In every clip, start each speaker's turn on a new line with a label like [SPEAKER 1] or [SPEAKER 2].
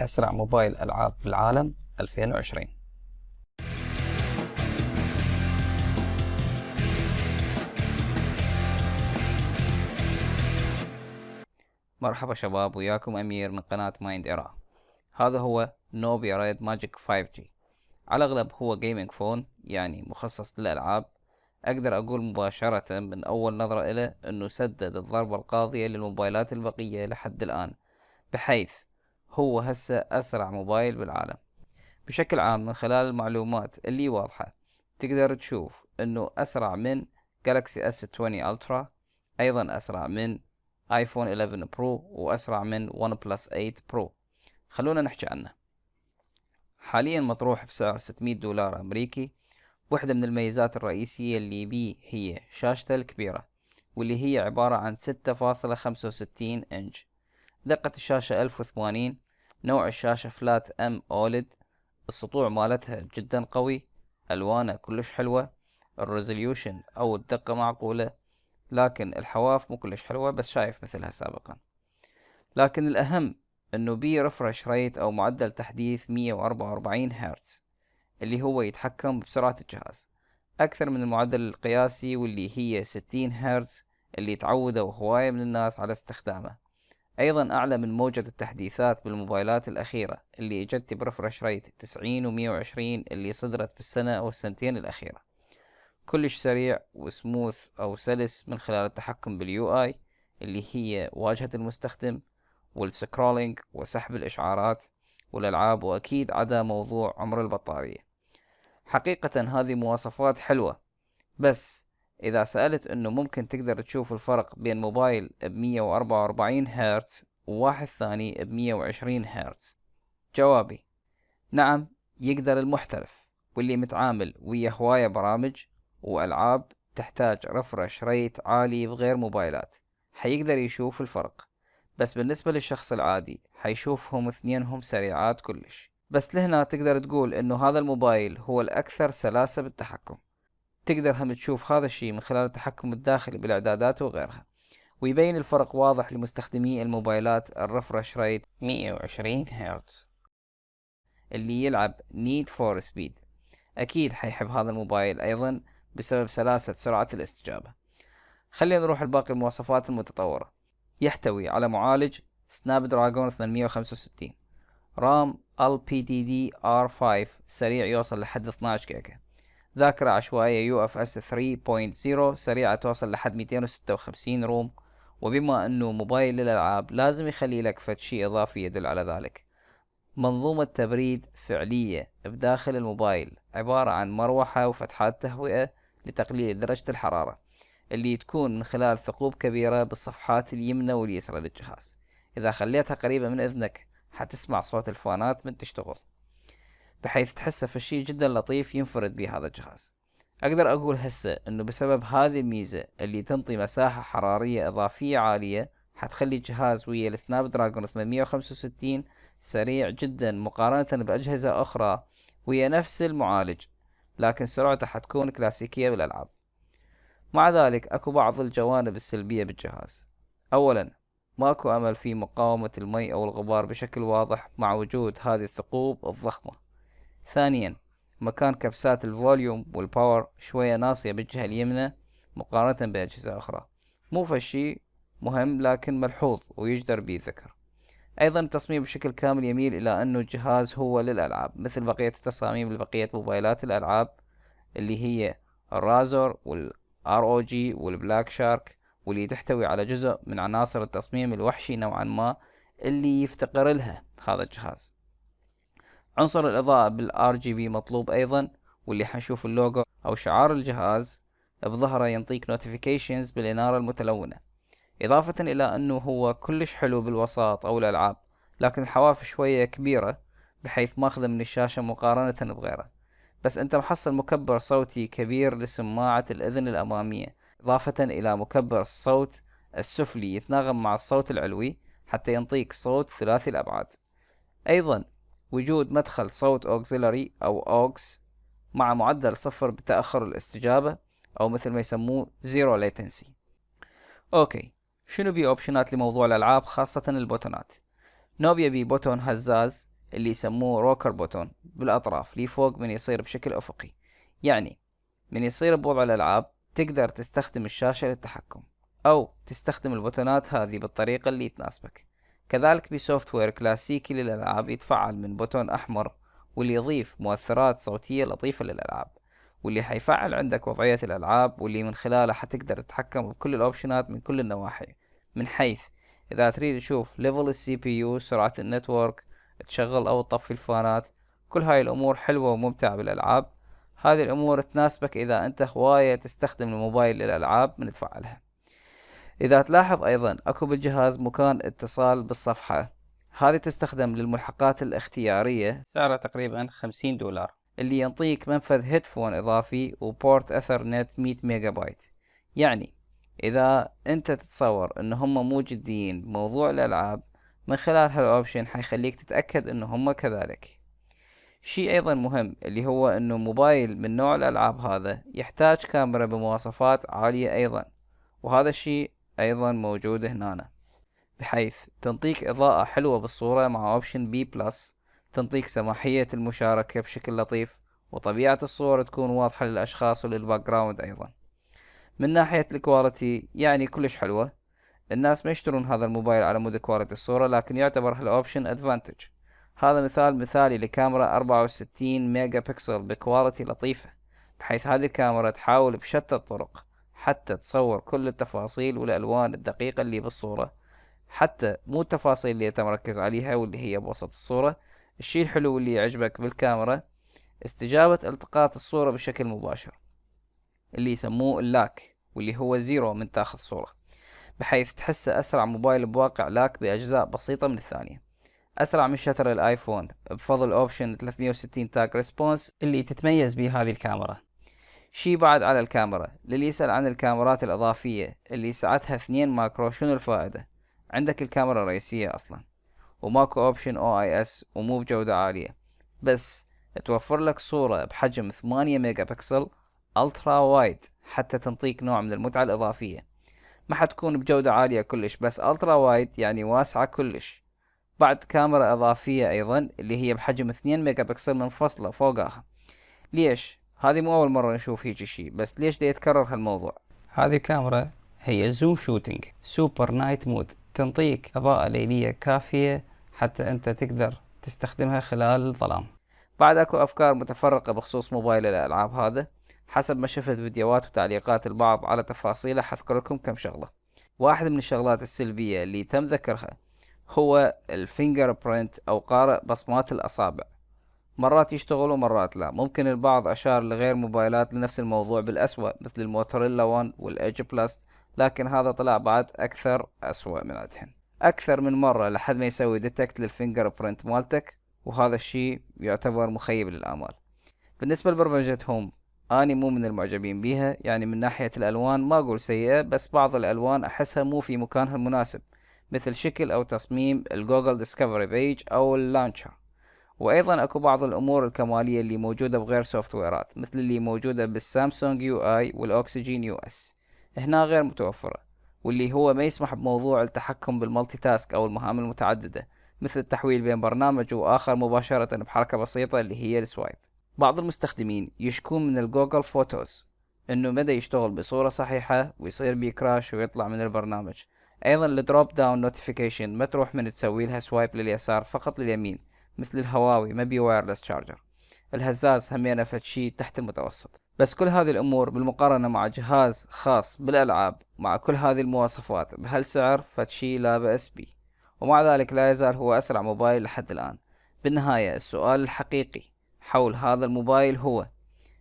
[SPEAKER 1] أسرع موبايل ألعاب بالعالم 2020 مرحبا شباب وياكم أمير من قناة Mind Era. هذا هو Nubia Red Magic 5G على الأغلب هو gaming phone يعني مخصص للألعاب. أقدر أقول مباشرة من أول نظرة إليه أنه سدد الضربة القاضية للموبايلات البقية لحد الآن بحيث هو هسه أسرع موبايل بالعالم. بشكل عام من خلال المعلومات اللي واضحة تقدر تشوف أنه أسرع من Galaxy S 20 Ultra أيضا أسرع من iPhone 11 Pro وأسرع من OnePlus 8 Pro خلونا نحكي عنه. حاليا مطروح بسعر 600 دولار أمريكي. واحدة من الميزات الرئيسية اللي بيه هي شاشته الكبيرة واللي هي عبارة عن 6.65 إنش. دقة الشاشة 1080 نوع الشاشة flat AMOLED السطوع مالتها جدا قوي ألوانه كلش حلوة ال resolution أو الدقة معقولة لكن الحواف مو كلش حلوة بس شايف مثلها سابقا. لكن الأهم إنه بي refresh rate أو معدل تحديث 144 هرتز اللي هو يتحكم بسرعة الجهاز. أكثر من المعدل القياسي واللي هي 60 هرتز اللي تعودوا هواية من الناس على استخدامه. أيضا أعلى من موجة التحديثات بالموبايلات الأخيرة اللي اجت ب refresh rate 90 و 120 اللي صدرت بالسنة أو السنتين الأخيرة. كلش سريع وسموث أو سلس من خلال التحكم بال UI اللي هي واجهة المستخدم وال scrolling وسحب الإشعارات والألعاب وأكيد عدا موضوع عمر البطارية. حقيقة هذه مواصفات حلوة بس إذا سألت إنه ممكن تقدر تشوف الفرق بين موبايل بمية وأربعة وأربعين هرتز وواحد ثاني بمية وعشرين هرتز. جوابي نعم يقدر المحترف واللي متعامل ويا هواية برامج وألعاب تحتاج رفرش ريت عالي بغير موبايلات حيقدر يشوف الفرق. بس بالنسبة للشخص العادي حيشوفهم اثنينهم سريعات كلش. بس لهنا تقدر تقول إنه هذا الموبايل هو الأكثر سلاسة بالتحكم. تقدر هم تشوف هذا الشيء من خلال التحكم الداخلي بالإعدادات وغيرها. ويبين الفرق واضح لمستخدمي الموبايلات ال refresh rate 120 هرتز اللي يلعب Need for Speed أكيد حيحب هذا الموبايل أيضا بسبب سلاسة سرعة الاستجابة. خلينا نروح لباقي المواصفات المتطورة. يحتوي على معالج Snapdragon 865 RAM LPDDR5 سريع يوصل لحد 12 جيجا. ذاكرة عشوائية إس 3.0 سريعة توصل لحد 256 روم. وبما أنه موبايل للألعاب لازم يخلي لك فد شي إضافي يدل على ذلك. منظومة تبريد فعلية بداخل الموبايل عبارة عن مروحة وفتحات تهوئة لتقليل درجة الحرارة اللي تكون من خلال ثقوب كبيرة بالصفحات اليمنى واليسرى للجهاز. إذا خليتها قريبة من إذنك حتسمع صوت الفانات من تشتغل. بحيث تحسه في شيء جدا لطيف ينفرد به هذا الجهاز. أقدر أقول هسه إنه بسبب هذه الميزة اللي تنطي مساحة حرارية إضافية عالية حتخلي الجهاز ويا السناب دراجون 865 سريع جدا مقارنة بأجهزة أخرى ويا نفس المعالج لكن سرعته حتكون كلاسيكية بالألعاب. مع ذلك أكو بعض الجوانب السلبية بالجهاز. اولا ماكو أمل في مقاومة المي أو الغبار بشكل واضح مع وجود هذه الثقوب الضخمة. ثانيا مكان كبسات ال volume وال power شوية ناصية بالجهة اليمنى مقارنة بأجهزة أخرى. مو فشي مهم لكن ملحوظ ويجدر به الذكر أيضا التصميم بشكل كامل يميل إلى أنه الجهاز هو للألعاب مثل بقية التصاميم لبقية موبايلات الألعاب اللي هي ال Razer وال ROG وال Black Shark واللي تحتوي على جزء من عناصر التصميم الوحشي نوعا ما اللي يفتقر لها هذا الجهاز. عنصر الإضاءة بال RGB مطلوب أيضا واللي حنشوف اللوجو أو شعار الجهاز بظهره ينطيك notifications بالإنارة المتلونة. إضافة إلى أنه هو كلش حلو بالوسائط أو الألعاب لكن الحواف شوية كبيرة بحيث ماخذة من الشاشة مقارنة بغيره. بس أنت محصل مكبر صوتي كبير لسماعة الأذن الأمامية إضافة إلى مكبر الصوت السفلي يتناغم مع الصوت العلوي حتى ينطيك صوت ثلاثي الأبعاد. أيضا وجود مدخل صوت auxiliary أو aux مع معدل صفر بتأخر الاستجابة أو مثل ما يسموه zero latency okay شنو بي option ات لموضوع الألعاب خاصة ال button ات؟ نوبيا بي button هزاز اللي يسموه rocker button بالأطراف لي فوق من يصير بشكل أفقي. يعني من يصير بوضع الألعاب تقدر تستخدم الشاشة للتحكم أو تستخدم ال button ات هذه بالطريقة اللي تناسبك. كذلك ب software كلاسيكي للألعاب يتفعل من button أحمر واللي يضيف مؤثرات صوتية لطيفة للألعاب واللي حيفعل عندك وضعية الألعاب واللي من خلاله حتقدر تتحكم بكل ال option ات من كل النواحي من حيث إذا تريد تشوف level ال CPU سرعة ال network تشغل أو تطفي ال fan ات كل هاي الأمور حلوة وممتعة بالألعاب. هذه الأمور تناسبك إذا أنت هواية تستخدم الموبايل للألعاب من تفعلها. إذا تلاحظ أيضا أكو بالجهاز مكان اتصال بالصفحة. هذه تستخدم للملحقات الاختيارية. سعرها تقريبا خمسين دولار. اللي ينطيك منفذ headphone إضافي و port Ethernet مية ميجا بايت يعني إذا أنت تتصور إن هم مو جديين بموضوع الألعاب من خلال هال option حيخليك تتأكد إن هم كذلك. شيء أيضا مهم اللي هو إنه موبايل من نوع الألعاب هذا يحتاج كاميرا بمواصفات عالية أيضا. وهذا الشيء أيضا موجود هنا. بحيث تنطيك إضاءة حلوة بالصورة مع option B plus تنطيك سماحية المشاركة بشكل لطيف وطبيعة الصور تكون واضحة للأشخاص ولل background أيضا. من ناحية ال quality يعني كلش حلوة. الناس ما يشترون هذا الموبايل على مود quality الصورة لكن يعتبر هال option advantage هذا مثال مثالي لكاميرا 64 megapixel ب quality لطيفة بحيث هذه الكاميرا تحاول بشتى الطرق. حتى تصور كل التفاصيل والألوان الدقيقة اللي بالصورة. حتى مو التفاصيل اللي أنت مركز عليها واللي هي بوسط الصورة. الشي الحلو اللي يعجبك بالكاميرا استجابة ألتقاط الصورة بشكل مباشر اللي يسموه ال lag واللي هو zero من تاخذ صورة بحيث تحسه أسرع موبايل بواقع lag بأجزاء بسيطة من الثانية. أسرع من shutter الآيفون بفضل option 360 touch response اللي تتميز به هذه الكاميرا. شي بعد على الكاميرا للي يسأل عن الكاميرات الإضافية اللي سعتها اثنين macro شنو الفائدة؟ عندك الكاميرا الرئيسية أصلا وماكو option OIS ومو بجودة عالية. بس توفر لك صورة بحجم ثمانية megapixel ultra wide حتى تنطيك نوع من المتعة الإضافية. ما حتكون بجودة عالية كلش بس ultra wide يعني واسعة كلش. بعد كاميرا إضافية أيضا اللي هي بحجم 2 ميجا بكسل منفصلة فوقها. ليش؟ هذه مو أول مرة نشوف هيجي شي بس ليش دا يتكرر هالموضوع؟ هذه الكاميرا هي zoom shooting super night mode تنطيك إضاءة ليلية كافية حتى أنت تقدر تستخدمها خلال الظلام. بعد أكو أفكار متفرقة بخصوص موبايل الألعاب هذا. حسب ما شفت فيديوهات وتعليقات البعض على تفاصيله حذكر لكم كم شغلة. واحد من الشغلات السلبية اللي تم ذكرها هو ال fingerprint أو قارئ بصمات الأصابع. مرات يشتغل ومرات لا. ممكن البعض أشار لغير موبايلات لنفس الموضوع بالأسوأ مثل الموتورولا 1 وال Edge Plus لكن هذا طلع بعد أكثر أسوأ من عندهن أكثر من مرة لحد ما يسوي detect لل fingerprint مالتك وهذا الشيء يعتبر مخيب للآمال بالنسبة لبرمجة هوم أني مو من المعجبين بيها يعني من ناحية الألوان ما أقول سيئة بس بعض الألوان أحسها مو في مكانها المناسب مثل شكل أو تصميم الجوجل discovery page أو ال launcher وأيضا أكو بعض الأمور الكمالية اللي موجودة بغير software ات مثل اللي موجودة بالسامسونج UI وال OxygenOS. هنا غير متوفرة واللي هو ما يسمح بموضوع التحكم بال multitask أو المهام المتعددة مثل التحويل بين برنامج وآخر مباشرة بحركة بسيطة اللي هي ال swipe. بعض المستخدمين يشكون من ال Google Photos إنه ما دا يشتغل بصورة صحيحة ويصير بيه crash ويطلع من البرنامج. أيضا ال drop down notification ما تروح من تسوي لها swipe لليسار فقط لليمين. مثل الهواوي ما بي wireless charger الهزاز همينه فد شي تحت المتوسط. بس كل هذه الأمور بالمقارنة مع جهاز خاص بالألعاب مع كل هذه المواصفات بهالسعر فد شي لا بأس بيه ومع ذلك لا يزال هو أسرع موبايل لحد الآن. بالنهاية السؤال الحقيقي حول هذا الموبايل هو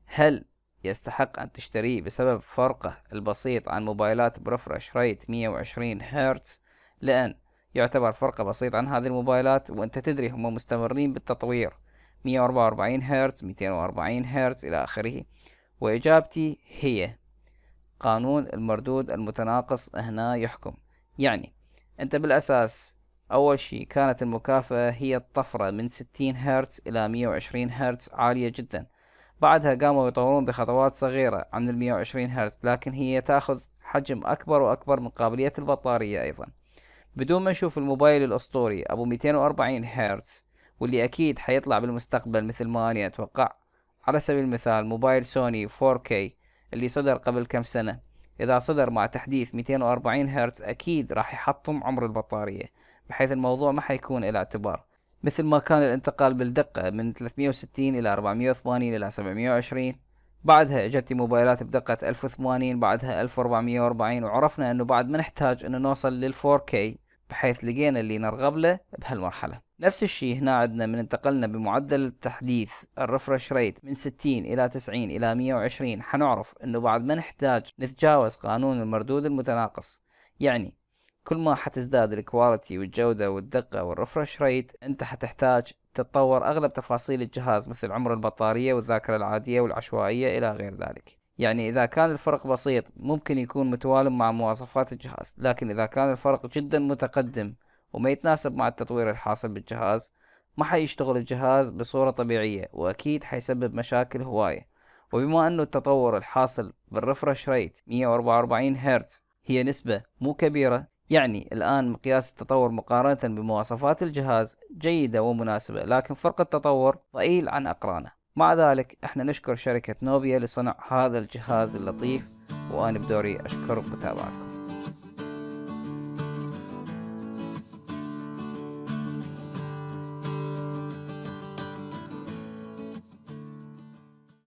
[SPEAKER 1] هل يستحق أن تشتريه بسبب فرقه البسيط عن موبايلات برفرش ريت 120 هرتز؟ لأن يعتبر فرق بسيط عن هذه الموبايلات وأنت تدري هم مستمرين بالتطوير. 144 هرتز 240 هرتز إلى آخره. وإجابتي هي قانون المردود المتناقص هنا يحكم. يعني أنت بالأساس أول شي كانت المكافأة هي الطفرة من 60 هرتز إلى 120 هرتز عالية جدا. بعدها قاموا يطورون بخطوات صغيرة عن ال 120 هرتز لكن هي تأخذ حجم أكبر وأكبر من قابلية البطارية أيضا. بدون ما نشوف الموبايل الأسطوري أبو 240 هرتز واللي أكيد حيطلع بالمستقبل مثل ما أنا أتوقع. على سبيل المثال موبايل سوني 4K اللي صدر قبل كم سنة. إذا صدر مع تحديث 240 هرتز أكيد راح يحطم عمر البطارية بحيث الموضوع ما حيكون إلى اعتبار. مثل ما كان الانتقال بالدقة من 360 إلى 480 إلى 720 بعدها إجت موبايلات بدقة 1080 بعدها 1440 وعرفنا إنه بعد ما نحتاج إنه نوصل لل 4K بحيث لقينا اللي نرغب له بهالمرحلة. نفس الشيء هنا عندنا من انتقلنا بمعدل التحديث ال refresh rate من 60 إلى 90 إلى 120 حنعرف إنه بعد ما نحتاج نتجاوز قانون المردود المتناقص. يعني كل ما حتزداد ال quality والجودة والدقة وال refresh rate أنت حتحتاج تتطور أغلب تفاصيل الجهاز مثل عمر البطارية والذاكرة العادية والعشوائية إلى غير ذلك. يعني إذا كان الفرق بسيط ممكن يكون متوائم مع مواصفات الجهاز لكن إذا كان الفرق جدا متقدم وما يتناسب مع التطوير الحاصل بالجهاز ما حيشتغل الجهاز بصورة طبيعية وأكيد حيسبب مشاكل هواية. وبما أنه التطور الحاصل بالرفرش ريت 144 هرتز هي نسبة مو كبيرة يعني الآن مقياس التطور مقارنة بمواصفات الجهاز جيدة ومناسبة لكن فرق التطور ضئيل عن أقرانه. مع ذلك إحنا نشكر شركة نوبيا لصنع هذا الجهاز اللطيف وأنا بدوري أشكر متابعتكم.